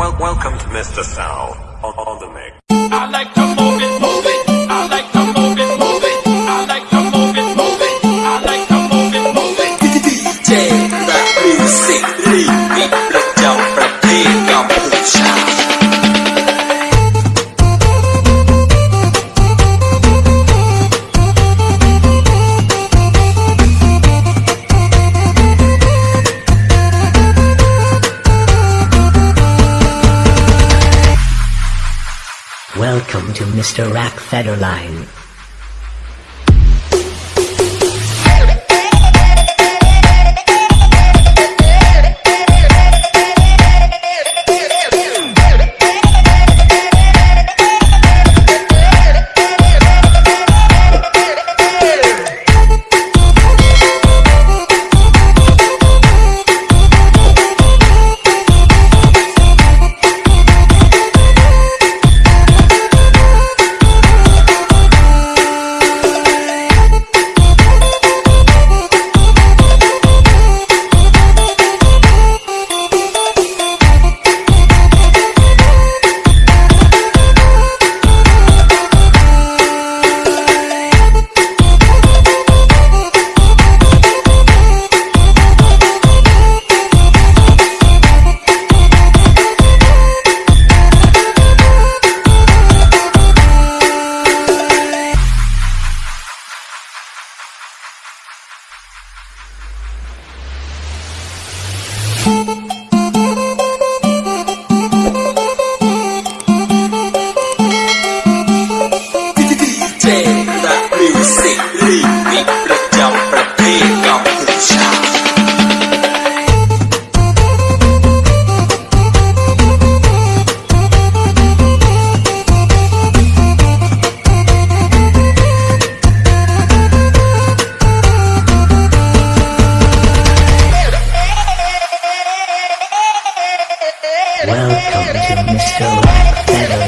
Well, welcome to Mr. Sal on, on the mix. I like to move it, move it. I like to move it, move it. I like to move it, move it. I like to move it, move it. DJ, rap music, leave. Welcome to Mr. Rack Federline. Mr. Love.